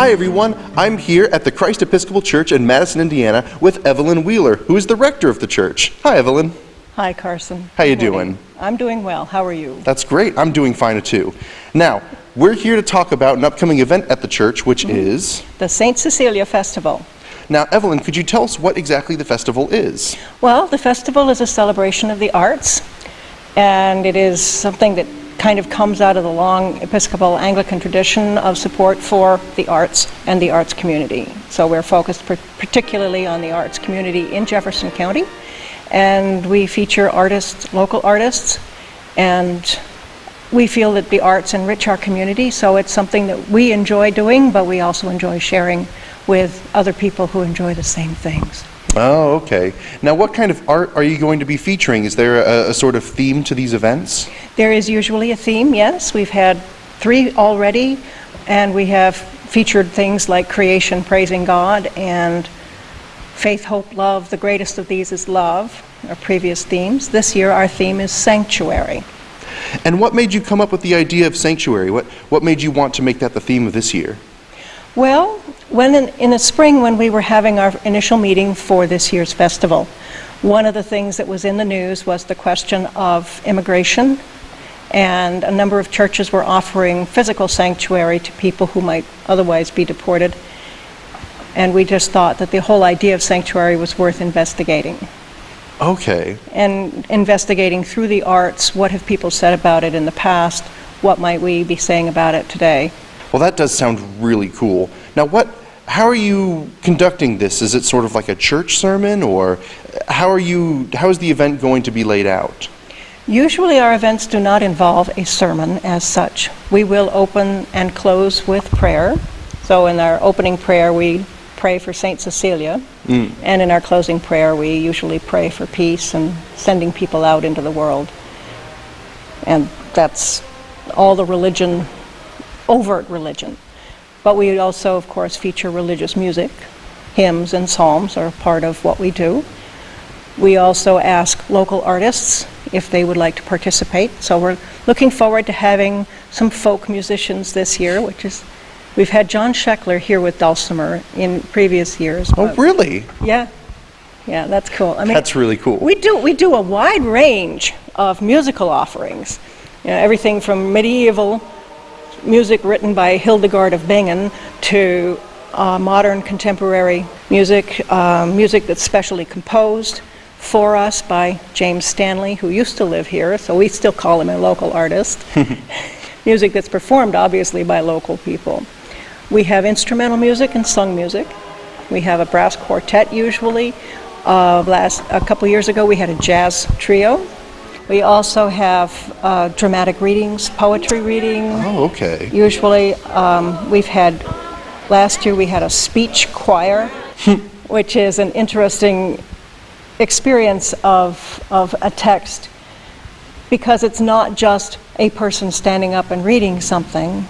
Hi everyone, I'm here at the Christ Episcopal Church in Madison, Indiana with Evelyn Wheeler, who is the rector of the church. Hi Evelyn. Hi, Carson. How you doing? I'm doing well. How are you? That's great, I'm doing fine too. Now, we're here to talk about an upcoming event at the church, which mm-hmm. is... The St. Cecilia Festival. Now Evelyn, could you tell us what exactly the festival is? Well, the festival is a celebration of the arts, and it is something that kind of comes out of the long Episcopal Anglican tradition of support for the arts and the arts community. So we're focused par- particularly on the arts community in Jefferson County, and we feature artists, local artists, and we feel that the arts enrich our community, so it's something that we enjoy doing, but we also enjoy sharing with other people who enjoy the same things. Oh, okay. Now what kind of art are you going to be featuring? Is there a, a sort of theme to these events? There is usually a theme, yes. We've had three already, and we have featured things like creation, praising God, and faith, hope, love. The greatest of these is love, our previous themes. This year, our theme is sanctuary. And what made you come up with the idea of sanctuary? What, what made you want to make that the theme of this year? Well, when in, in the spring, when we were having our initial meeting for this year's festival, one of the things that was in the news was the question of immigration, and a number of churches were offering physical sanctuary to people who might otherwise be deported. And we just thought that the whole idea of sanctuary was worth investigating. Okay. And investigating through the arts, what have people said about it in the past? What might we be saying about it today? Well, that does sound really cool. Now, what, how are you conducting this? Is it sort of like a church sermon, or how are you, how is the event going to be laid out? Usually our events do not involve a sermon as such. We will open and close with prayer. So in our opening prayer, we pray for St. Cecilia. Mm. And in our closing prayer, we usually pray for peace and sending people out into the world. And that's all the religion, overt religion. But we also, of course, feature religious music. Hymns and psalms are part of what we do. We also ask local artists if they would like to participate. So we're looking forward to having some folk musicians this year, which is, we've had John Scheckler here with Dulcimer in previous years. Oh, really? Yeah, yeah, that's cool. I mean, That's really cool. we do we do a wide range of musical offerings. You know, everything from medieval music written by Hildegard of Bingen to uh, modern contemporary music, uh, music that's specially composed for us by James Stanley, who used to live here, so we still call him a local artist. music that's performed, obviously, by local people. We have instrumental music and sung music. We have a brass quartet usually. Uh, last a couple years ago, we had a jazz trio. We also have uh, dramatic readings, poetry reading. Oh, okay. Usually, um, we've had, last year we had a speech choir, which is an interesting experience of, of a text because it's not just a person standing up and reading something.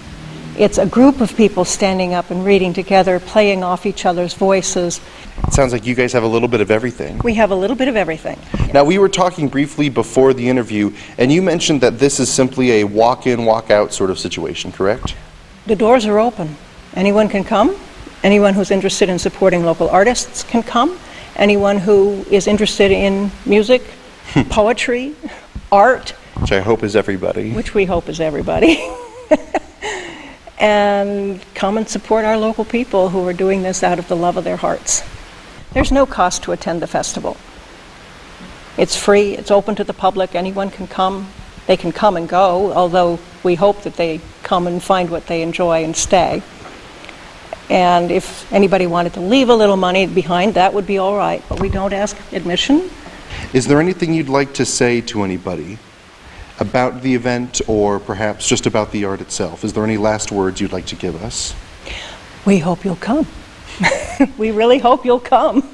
It's a group of people standing up and reading together, playing off each other's voices. It sounds like you guys have a little bit of everything. We have a little bit of everything. Now, we were talking briefly before the interview, and you mentioned that this is simply a walk-in, walk-out sort of situation, correct? The doors are open. Anyone can come. Anyone who's interested in supporting local artists can come. Anyone who is interested in music, poetry, art, Which I hope is everybody. which we hope is everybody. and come and support our local people who are doing this out of the love of their hearts. There's no cost to attend the festival. It's free, it's open to the public, anyone can come. They can come and go, although we hope that they come and find what they enjoy and stay. And if anybody wanted to leave a little money behind, that would be all right, but we don't ask admission. Is there anything you'd like to say to anybody about the event or perhaps just about the art itself? Is there any last words you'd like to give us? We hope you'll come. we really hope you'll come.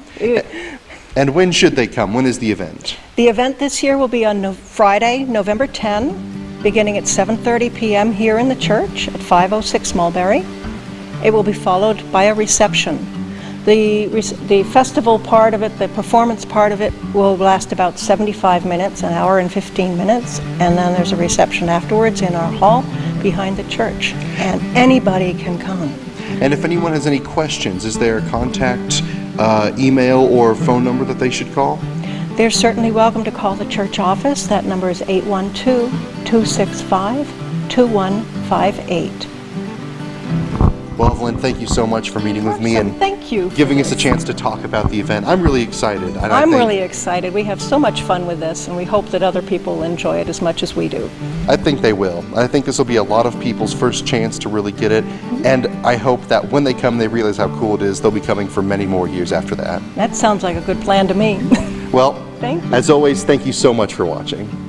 And when should they come? When is the event? The event this year will be on no- Friday, November 10, beginning at 7:30 p.m. here in the church at 506 Mulberry. It will be followed by a reception. The, the festival part of it, the performance part of it, will last about 75 minutes, an hour and 15 minutes, and then there's a reception afterwards in our hall behind the church. And anybody can come. And if anyone has any questions, is there a contact uh, email or phone number that they should call? They're certainly welcome to call the church office. That number is 812-265-2158. Well, Evelyn, thank you so much for meeting with me and Thank you. giving us a chance to talk about the event. I'm really excited. I'm really excited. We have so much fun with this, and we hope that other people enjoy it as much as we do. I think they will. I think this will be a lot of people's first chance to really get it, and I hope that when they come, they realize how cool it is. They'll be coming for many more years after that. That sounds like a good plan to me. Well, as always, thank you so much for watching.